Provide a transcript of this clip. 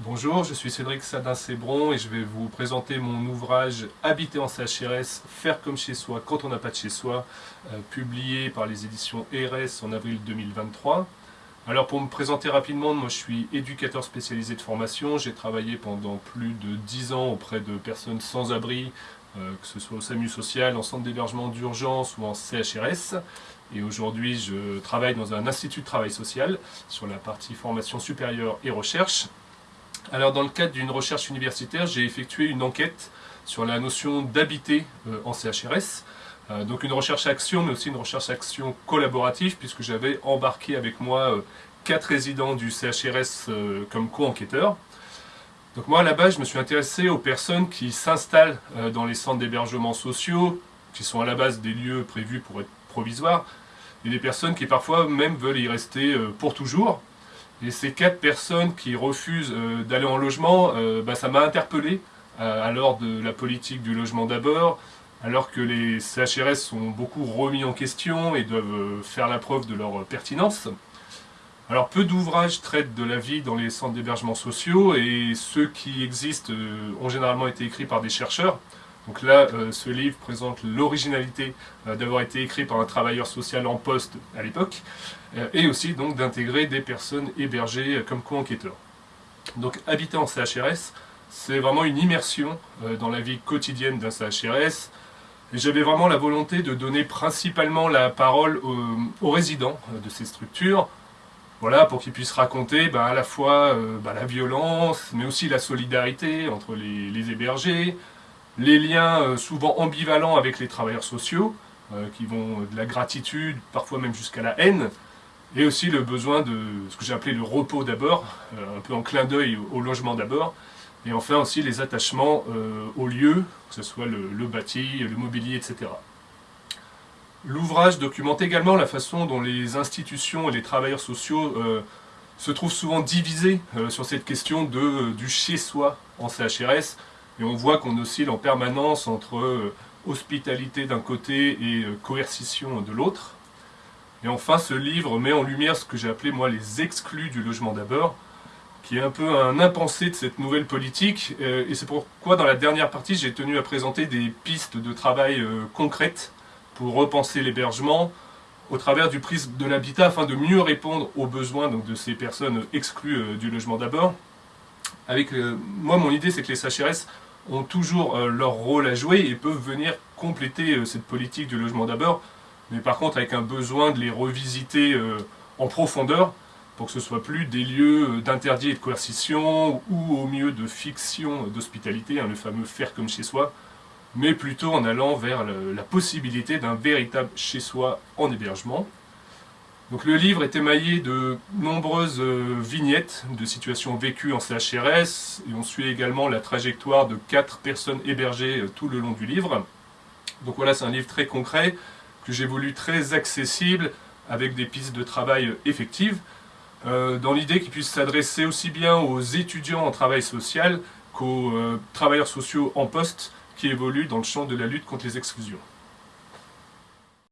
Bonjour, je suis Cédric Sadin-Sébron et je vais vous présenter mon ouvrage Habiter en CHRS, faire comme chez soi quand on n'a pas de chez soi, euh, publié par les éditions ERS en avril 2023. Alors pour me présenter rapidement, moi je suis éducateur spécialisé de formation, j'ai travaillé pendant plus de 10 ans auprès de personnes sans abri, euh, que ce soit au SAMU social, en centre d'hébergement d'urgence ou en CHRS. Et aujourd'hui je travaille dans un institut de travail social sur la partie formation supérieure et recherche. Alors dans le cadre d'une recherche universitaire, j'ai effectué une enquête sur la notion d'habiter euh, en CHRS. Euh, donc une recherche-action, mais aussi une recherche-action collaborative, puisque j'avais embarqué avec moi euh, quatre résidents du CHRS comme co-enquêteurs. Donc moi à la base, je me suis intéressé aux personnes qui s'installent dans les centres d'hébergement sociaux, qui sont à la base des lieux prévus pour être provisoires, et des personnes qui parfois même veulent y rester pour toujours, et ces quatre personnes qui refusent euh, d'aller en logement, euh, bah, ça m'a interpellé euh, alors de la politique du logement d'abord, alors que les CHRS sont beaucoup remis en question et doivent faire la preuve de leur pertinence. Alors peu d'ouvrages traitent de la vie dans les centres d'hébergement sociaux et ceux qui existent ont généralement été écrits par des chercheurs. Donc là, ce livre présente l'originalité d'avoir été écrit par un travailleur social en poste à l'époque. Euh, et aussi donc d'intégrer des personnes hébergées euh, comme co-enquêteurs. Donc habiter en CHRS, c'est vraiment une immersion euh, dans la vie quotidienne d'un CHRS, j'avais vraiment la volonté de donner principalement la parole aux, résidents de ces structures, voilà, pour qu'ils puissent raconter bah, à la fois bah, la violence, mais aussi la solidarité entre les hébergés, les liens souvent ambivalents avec les travailleurs sociaux, qui vont de la gratitude, parfois même jusqu'à la haine, et aussi le besoin de ce que j'ai appelé le repos d'abord, euh, un peu en clin d'œil au, logement d'abord, et enfin aussi les attachements euh, au lieu, que ce soit le, bâti, le mobilier, etc. L'ouvrage documente également la façon dont les institutions et les travailleurs sociaux euh, se trouvent souvent divisés sur cette question du chez-soi en CHRS, et on voit qu'on oscille en permanence entre hospitalité d'un côté et coercition de l'autre. Et enfin, ce livre met en lumière ce que j'ai appelé, moi, les exclus du logement d'abord, qui est un peu un impensé de cette nouvelle politique. Euh, et c'est pourquoi, dans la dernière partie, j'ai tenu à présenter des pistes de travail euh, concrètes pour repenser l'hébergement au travers du prisme de l'habitat, afin de mieux répondre aux besoins donc, de ces personnes exclues euh, du logement d'abord. Avec Moi, mon idée, c'est que les CHRS ont toujours leur rôle à jouer et peuvent venir compléter cette politique du logement d'abord mais par contre avec un besoin de les revisiter euh, en profondeur, pour que ce soit plus des lieux euh, d'interdit et de coercition, ou au mieux de fiction d'hospitalité, hein, le fameux faire comme chez soi, mais plutôt en allant vers la possibilité d'un véritable chez soi en hébergement. Le livre est émaillé de nombreuses euh, vignettes de situations vécues en CHRS, et on suit également la trajectoire de quatre personnes hébergées tout le long du livre. Donc voilà, c'est un livre très concret, que j'ai voulu très accessible, avec des pistes de travail effectives, euh, dans l'idée qu'il puisse s'adresser aussi bien aux étudiants en travail social qu'aux euh, travailleurs sociaux en poste qui évoluent dans le champ de la lutte contre les exclusions.